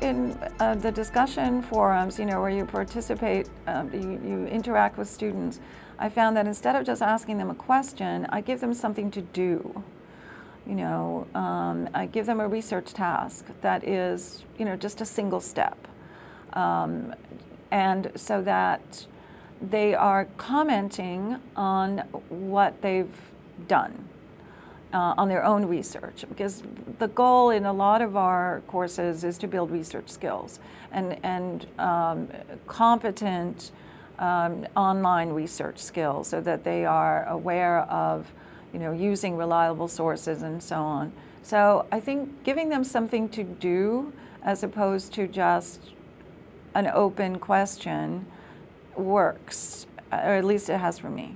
in uh, the discussion forums, you know, where you participate, um, you, you interact with students, I found that instead of just asking them a question, I give them something to do. You know, um, I give them a research task that is, you know, just a single step. Um, and so that they are commenting on what they've done. Uh, on their own research because the goal in a lot of our courses is to build research skills and, and um, competent um, online research skills so that they are aware of you know, using reliable sources and so on. So I think giving them something to do as opposed to just an open question works, or at least it has for me.